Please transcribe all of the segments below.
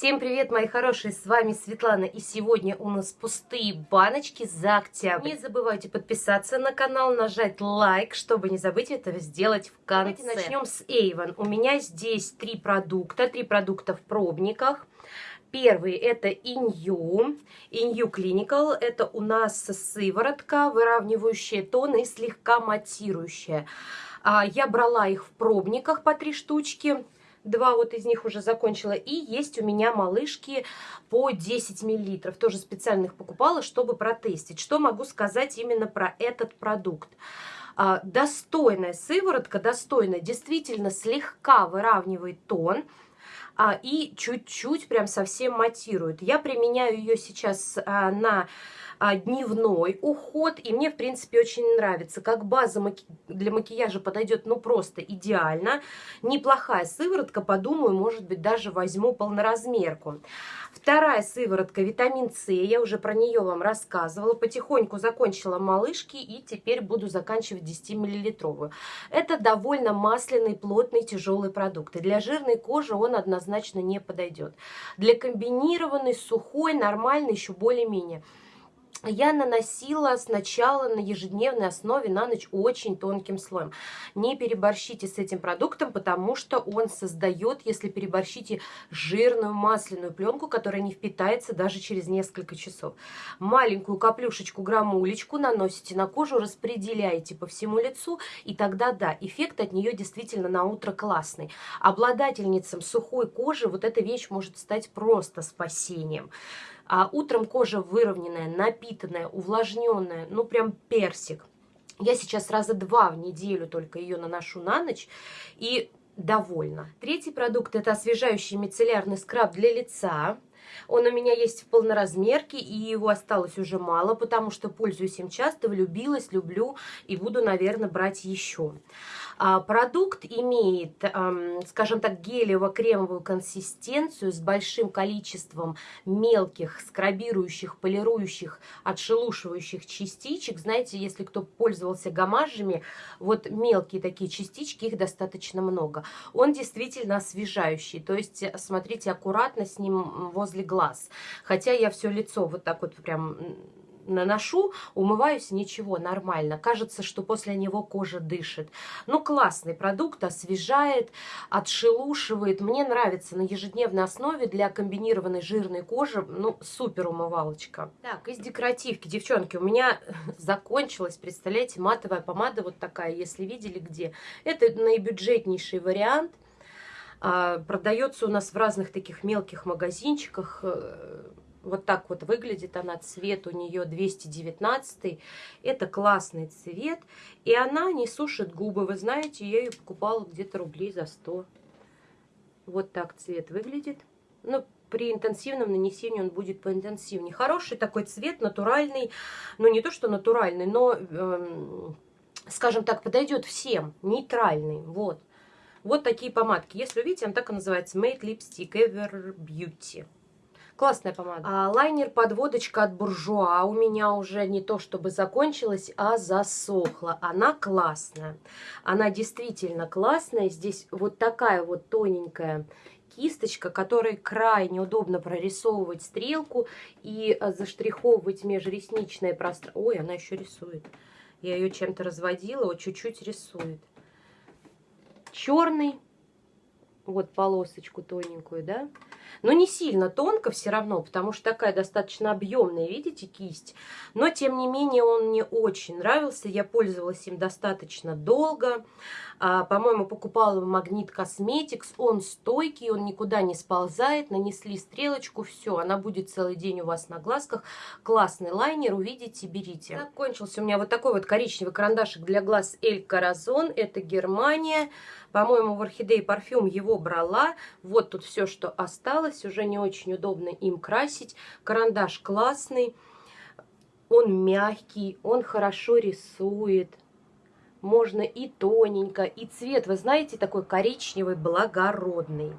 Всем привет, мои хорошие, с вами Светлана, и сегодня у нас пустые баночки за октябрь. Не забывайте подписаться на канал, нажать лайк, чтобы не забыть этого сделать в конце. Давайте начнем с Avon. У меня здесь три продукта, три продукта в пробниках. Первый это Inyu, Inyu Clinical, это у нас сыворотка, выравнивающая тон и слегка матирующая. А, я брала их в пробниках по три штучки, Два вот из них уже закончила. И есть у меня малышки по 10 миллилитров. Тоже специально их покупала, чтобы протестить. Что могу сказать именно про этот продукт? А, достойная сыворотка, достойная, действительно слегка выравнивает тон а, и чуть-чуть прям совсем матирует. Я применяю ее сейчас а, на а, дневной уход, и мне, в принципе, очень нравится. Как база маки... для макияжа подойдет, ну, просто идеально. Неплохая сыворотка, подумаю, может быть, даже возьму полноразмерку. Вторая сыворотка, витамин С, я уже про нее вам рассказывала. Потихоньку закончила малышки, и теперь буду заканчивать 10-миллилитровую. Это довольно масляный, плотный, тяжелый продукт. И для жирной кожи он однозначно не подойдет. Для комбинированной, сухой, нормальной, еще более-менее я наносила сначала на ежедневной основе на ночь очень тонким слоем. Не переборщите с этим продуктом, потому что он создает, если переборщите, жирную масляную пленку, которая не впитается даже через несколько часов. Маленькую каплюшечку, граммулечку наносите на кожу, распределяете по всему лицу, и тогда, да, эффект от нее действительно на утро классный. Обладательницам сухой кожи вот эта вещь может стать просто спасением. А утром кожа выровненная, напитанная, увлажненная, ну прям персик. Я сейчас раза два в неделю только ее наношу на ночь и довольна. Третий продукт это освежающий мицеллярный скраб для лица. Он у меня есть в полноразмерке, и его осталось уже мало, потому что пользуюсь им часто, влюбилась, люблю и буду, наверное, брать еще. А, продукт имеет, скажем так, гелево-кремовую консистенцию с большим количеством мелких, скрабирующих, полирующих, отшелушивающих частичек. Знаете, если кто пользовался гамажами, вот мелкие такие частички, их достаточно много. Он действительно освежающий, то есть смотрите аккуратно с ним возле глаз. Хотя я все лицо вот так вот прям наношу, умываюсь, ничего, нормально. Кажется, что после него кожа дышит. Ну, классный продукт, освежает, отшелушивает. Мне нравится на ежедневной основе для комбинированной жирной кожи. Ну, супер умывалочка. Так, из декоративки, девчонки, у меня закончилась, представляете, матовая помада вот такая, если видели где. Это наибюджетнейший вариант. А, продается у нас в разных таких мелких магазинчиках э, вот так вот выглядит она, цвет у нее 219. Это классный цвет. И она не сушит губы. Вы знаете, я ее покупала где-то рублей за 100. Вот так цвет выглядит. Ну, при интенсивном нанесении он будет поинтенсивнее. Хороший такой цвет, натуральный. Ну, не то, что натуральный, но, эм, скажем так, подойдет всем. Нейтральный, вот. Вот такие помадки. Если увидите, он так и называется. Made Lipstick Ever Beauty. Классная помада. А, Лайнер-подводочка от Буржуа у меня уже не то чтобы закончилась, а засохла. Она классная. Она действительно классная. Здесь вот такая вот тоненькая кисточка, которой крайне удобно прорисовывать стрелку и а, заштриховывать межресничное пространство. Ой, она еще рисует. Я ее чем-то разводила, вот чуть-чуть рисует. Черный, вот полосочку тоненькую, да, но не сильно тонко все равно, потому что такая достаточно объемная, видите, кисть. Но, тем не менее, он мне очень нравился. Я пользовалась им достаточно долго. А, По-моему, покупала в Магнит Косметикс. Он стойкий, он никуда не сползает. Нанесли стрелочку, все, она будет целый день у вас на глазках. Классный лайнер, увидите, берите. Так, кончился у меня вот такой вот коричневый карандашик для глаз Эль Коразон. Это Германия. По-моему, в Орхидей парфюм его брала. Вот тут все, что осталось. Уже не очень удобно им красить. Карандаш классный. Он мягкий, он хорошо рисует. Можно и тоненько, и цвет, вы знаете, такой коричневый, благородный.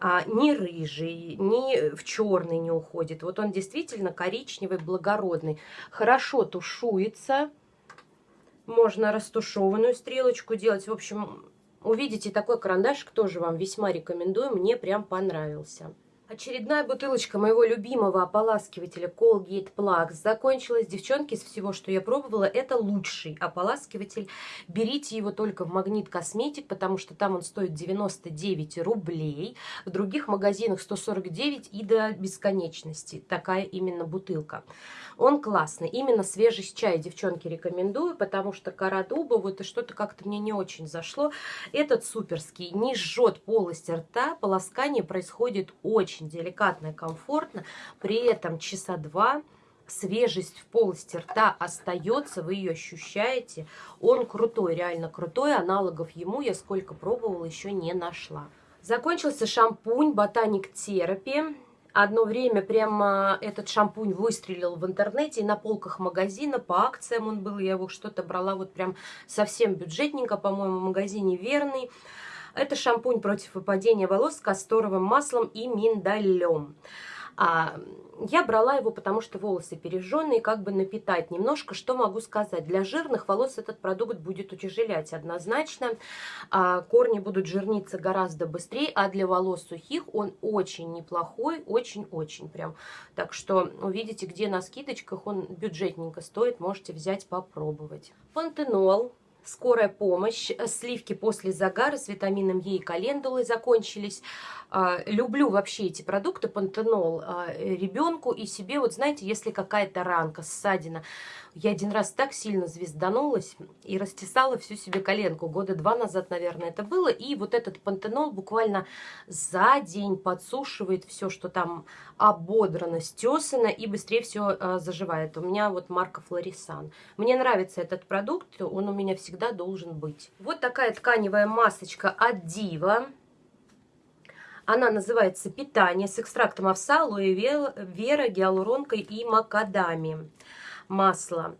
А, не рыжий, ни в черный не уходит. Вот он действительно коричневый, благородный. Хорошо тушуется. Можно растушеванную стрелочку делать. В общем, увидите такой карандашик, тоже вам весьма рекомендую. Мне прям понравился. Очередная бутылочка моего любимого ополаскивателя Colgate Plus закончилась. Девчонки, из всего, что я пробовала, это лучший ополаскиватель. Берите его только в Магнит Косметик, потому что там он стоит 99 рублей. В других магазинах 149 и до бесконечности. Такая именно бутылка. Он классный. Именно свежий чай, девчонки, рекомендую, потому что кора дуба, вот и что-то как-то мне не очень зашло. Этот суперский, не жжет полость рта, полоскание происходит очень очень деликатно и комфортно. При этом часа два свежесть в полости рта остается, вы ее ощущаете. Он крутой, реально крутой. Аналогов ему я сколько пробовала, еще не нашла. Закончился шампунь Ботаник Терапи. Одно время прямо этот шампунь выстрелил в интернете и на полках магазина, по акциям он был, я его что-то брала вот прям совсем бюджетненько, по-моему, в магазине «Верный». Это шампунь против выпадения волос с касторовым маслом и миндалем. А, я брала его, потому что волосы пережженные, как бы напитать немножко. Что могу сказать? Для жирных волос этот продукт будет утяжелять однозначно. А, корни будут жирниться гораздо быстрее, а для волос сухих он очень неплохой, очень-очень прям. Так что увидите, где на скидочках он бюджетненько стоит, можете взять попробовать. Пантенол скорая помощь, э, сливки после загара с витамином Е и календулой закончились. А, люблю вообще эти продукты, пантенол, а, ребенку и себе. Вот знаете, если какая-то ранка, ссадина. Я один раз так сильно звезданулась и растесала всю себе коленку. Года два назад, наверное, это было. И вот этот пантенол буквально за день подсушивает все, что там ободрано, стесано и быстрее все а, заживает. У меня вот марка Флорисан. Мне нравится этот продукт, он у меня всегда должен быть. Вот такая тканевая масочка от Дива. Она называется «Питание» с экстрактом овса, алоэ вера, гиалуронкой и макадами. Масло.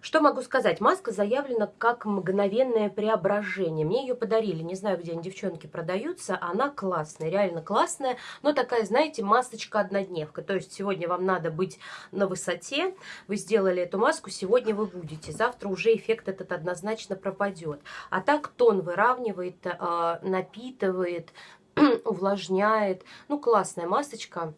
Что могу сказать? Маска заявлена как мгновенное преображение. Мне ее подарили, не знаю, где они, девчонки, продаются. Она классная, реально классная, но такая, знаете, масочка-однодневка. То есть сегодня вам надо быть на высоте, вы сделали эту маску, сегодня вы будете. Завтра уже эффект этот однозначно пропадет. А так тон выравнивает, а, напитывает, увлажняет. Ну, классная масочка.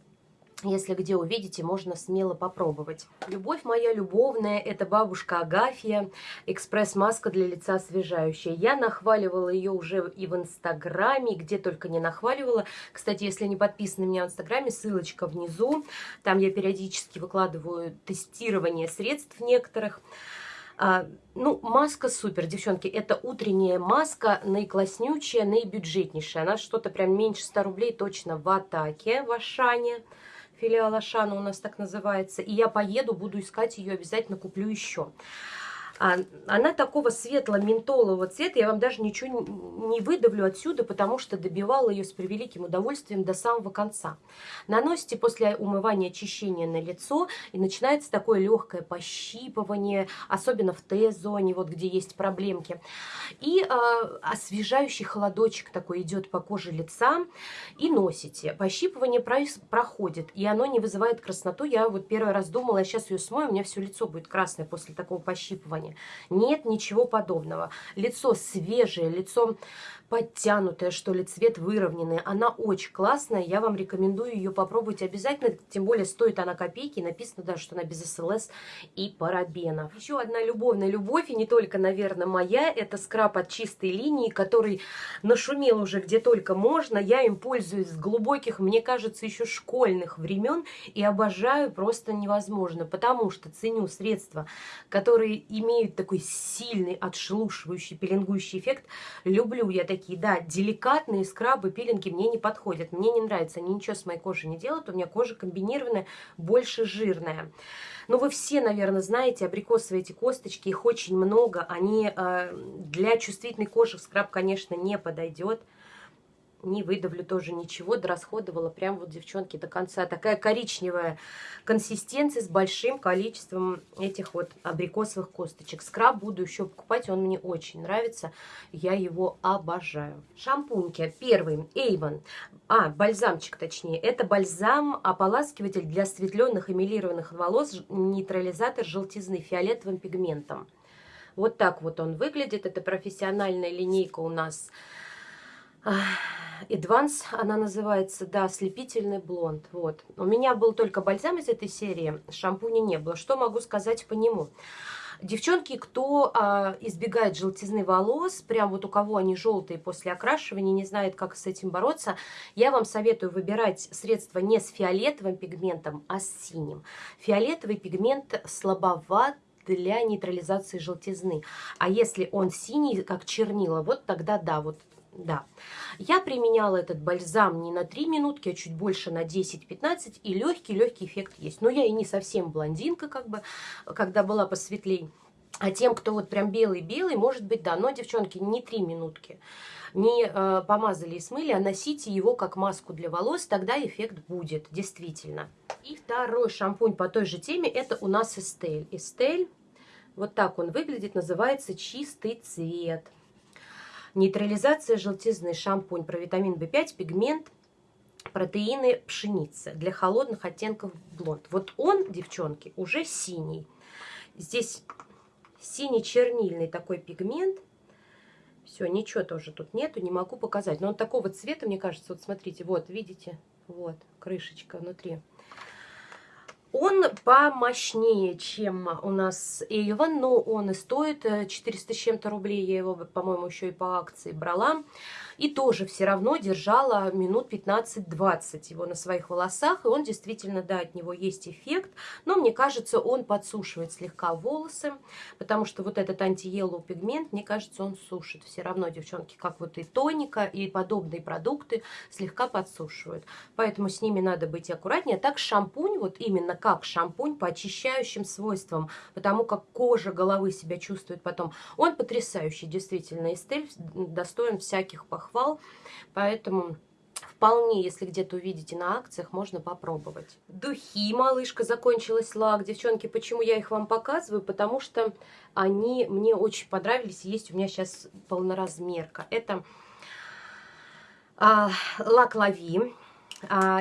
Если где увидите, можно смело попробовать. Любовь моя любовная, это бабушка Агафья, экспресс-маска для лица освежающая. Я нахваливала ее уже и в Инстаграме, где только не нахваливала. Кстати, если не подписаны меня в Инстаграме, ссылочка внизу. Там я периодически выкладываю тестирование средств некоторых. А, ну, маска супер, девчонки. Это утренняя маска, наикласснючая, наибюджетнейшая. Она что-то прям меньше 100 рублей точно в атаке в Ашане. Филиал Ашана у нас так называется. И я поеду, буду искать ее, обязательно куплю еще. А, она такого светло-ментолового цвета, я вам даже ничего не выдавлю отсюда, потому что добивала ее с превеликим удовольствием до самого конца. Наносите после умывания очищения на лицо, и начинается такое легкое пощипывание, особенно в Т-зоне, вот где есть проблемки. И э, освежающий холодочек такой идет по коже лица, и носите. Пощипывание проходит, и оно не вызывает красноту. Я вот первый раз думала, я сейчас ее смою, у меня все лицо будет красное после такого пощипывания плане. Нет ничего подобного. Лицо свежее, лицо подтянутая, что ли, цвет выровненный. Она очень классная, я вам рекомендую ее попробовать обязательно, тем более стоит она копейки, написано даже, что она без СЛС и парабенов. Еще одна любовная любовь, и не только, наверное, моя, это скраб от чистой линии, который нашумел уже где только можно, я им пользуюсь с глубоких, мне кажется, еще школьных времен, и обожаю просто невозможно, потому что ценю средства, которые имеют такой сильный отшелушивающий, пеленгующий эффект, люблю я такие да, деликатные скрабы, пилинги мне не подходят. Мне не нравится, они ничего с моей кожей не делают. У меня кожа комбинированная, больше жирная. Но вы все, наверное, знаете, абрикосовые эти косточки, их очень много. Они э, для чувствительной кожи в скраб, конечно, не подойдет не выдавлю тоже ничего, дорасходовала прям вот, девчонки, до конца. Такая коричневая консистенция с большим количеством этих вот абрикосовых косточек. Скраб буду еще покупать, он мне очень нравится, я его обожаю. Шампуньки. Первый, Avon, а, бальзамчик точнее. Это бальзам-ополаскиватель для осветленных эмилированных волос, нейтрализатор желтизны фиолетовым пигментом. Вот так вот он выглядит. Это профессиональная линейка у нас Advance, она называется, да, слепительный блонд. Вот. У меня был только бальзам из этой серии, шампуня не было. Что могу сказать по нему? Девчонки, кто а, избегает желтизны волос, прям вот у кого они желтые после окрашивания, не знает, как с этим бороться, я вам советую выбирать средства не с фиолетовым пигментом, а с синим. Фиолетовый пигмент слабоват для нейтрализации желтизны. А если он синий, как чернила, вот тогда да, вот да. Я применяла этот бальзам не на 3 минутки, а чуть больше на 10-15, и легкий-легкий эффект есть. Но я и не совсем блондинка, как бы, когда была посветлей. А тем, кто вот прям белый-белый, может быть, да. Но, девчонки, не 3 минутки. Не э, помазали и смыли, а носите его как маску для волос, тогда эффект будет, действительно. И второй шампунь по той же теме, это у нас Эстель. Эстель, вот так он выглядит, называется «Чистый цвет». Нейтрализация желтизны, шампунь про витамин В5, пигмент, протеины пшеницы для холодных оттенков блонд. Вот он, девчонки, уже синий. Здесь синий-чернильный такой пигмент. Все, ничего тоже тут нету, не могу показать. Но он такого цвета, мне кажется, вот смотрите, вот, видите, вот, крышечка внутри. Он помощнее, чем у нас Avon, но он и стоит 400 с чем-то рублей. Я его, по-моему, еще и по акции брала. И тоже все равно держала минут 15-20 его на своих волосах. И он действительно, да, от него есть эффект. Но мне кажется, он подсушивает слегка волосы. Потому что вот этот анти-еллоу пигмент, мне кажется, он сушит. Все равно, девчонки, как вот и тоника, и подобные продукты слегка подсушивают. Поэтому с ними надо быть аккуратнее. Так шампунь, вот именно как шампунь по очищающим свойствам. Потому как кожа головы себя чувствует потом. Он потрясающий, действительно. Эстель достоин всяких похвал похвал, поэтому вполне, если где-то увидите на акциях, можно попробовать. Духи, малышка, закончилась лак. Девчонки, почему я их вам показываю? Потому что они мне очень понравились. Есть у меня сейчас полноразмерка. Это а, лак Лави а,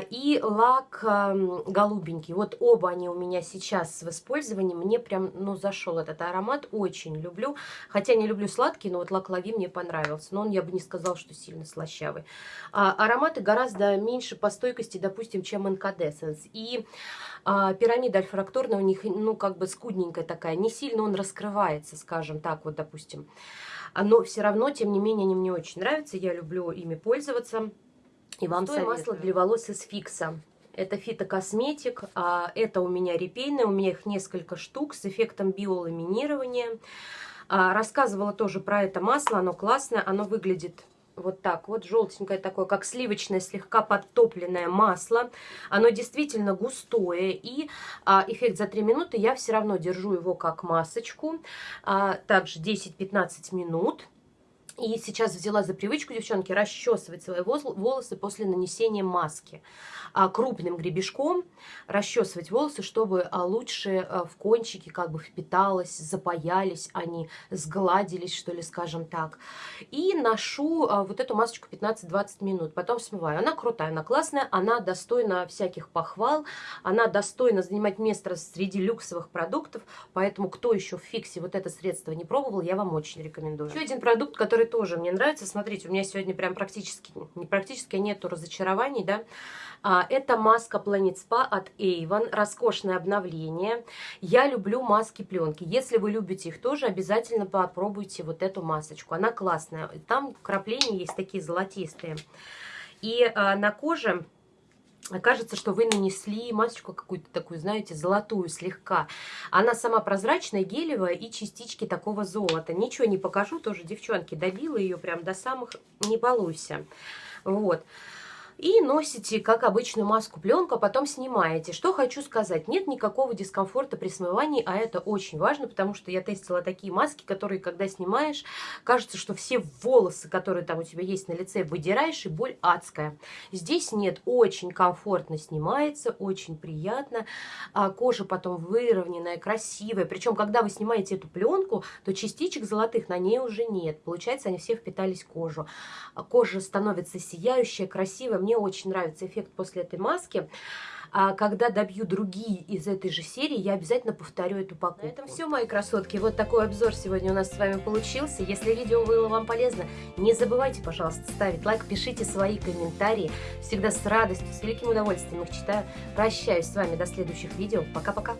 и лак голубенький. Вот оба они у меня сейчас в использовании. Мне прям, ну, зашел этот аромат. Очень люблю. Хотя не люблю сладкий, но вот лак Лави мне понравился. Но он, я бы не сказал, что сильно слащавый. А, ароматы гораздо меньше по стойкости, допустим, чем Incandescence. И а, пирамида альфракторная у них, ну, как бы скудненькая такая. Не сильно он раскрывается, скажем так, вот, допустим. Но все равно, тем не менее, они мне очень нравятся. Я люблю ими пользоваться. И вам Что масло для волос из фикса. Это фитокосметик, а это у меня репейное, у меня их несколько штук с эффектом биоламинирования. А, рассказывала тоже про это масло, оно классное, оно выглядит вот так вот, желтенькое такое, как сливочное, слегка подтопленное масло. Оно действительно густое, и а, эффект за 3 минуты я все равно держу его как масочку. А, также 10-15 минут. И сейчас взяла за привычку, девчонки, расчесывать свои волосы после нанесения маски. А крупным гребешком расчесывать волосы, чтобы а, лучше а, в кончики как бы впиталось, запаялись они, сгладились, что ли, скажем так. И ношу вот эту масочку 15-20 минут, потом смываю. Она крутая, она классная, она достойна всяких похвал, она достойна занимать место среди люксовых продуктов, поэтому кто еще в фиксе вот это средство не пробовал, я вам очень рекомендую. Еще один продукт, который который тоже мне нравится. Смотрите, у меня сегодня прям практически, практически, а нету разочарований, да. А, это маска Planet Spa от Avon, роскошное обновление. Я люблю маски пленки. Если вы любите их тоже, обязательно попробуйте вот эту масочку. Она классная. Там крапления есть такие золотистые. И а, на коже Кажется, что вы нанесли масочку какую-то такую, знаете, золотую слегка. Она сама прозрачная, гелевая и частички такого золота. Ничего не покажу, тоже девчонки добила ее прям до самых «не балуйся». Вот и носите, как обычную маску пленку, а потом снимаете. Что хочу сказать, нет никакого дискомфорта при смывании, а это очень важно, потому что я тестила такие маски, которые, когда снимаешь, кажется, что все волосы, которые там у тебя есть на лице, выдираешь, и боль адская. Здесь нет, очень комфортно снимается, очень приятно, а кожа потом выровненная, красивая, причем, когда вы снимаете эту пленку, то частичек золотых на ней уже нет, получается, они все впитались в кожу. Кожа становится сияющая, красивая, мне очень нравится эффект после этой маски. А когда добью другие из этой же серии, я обязательно повторю эту покупку. На этом все, мои красотки. Вот такой обзор сегодня у нас с вами получился. Если видео было вам полезно, не забывайте, пожалуйста, ставить лайк, пишите свои комментарии. Всегда с радостью, с великим удовольствием их читаю. Прощаюсь с вами до следующих видео. Пока-пока.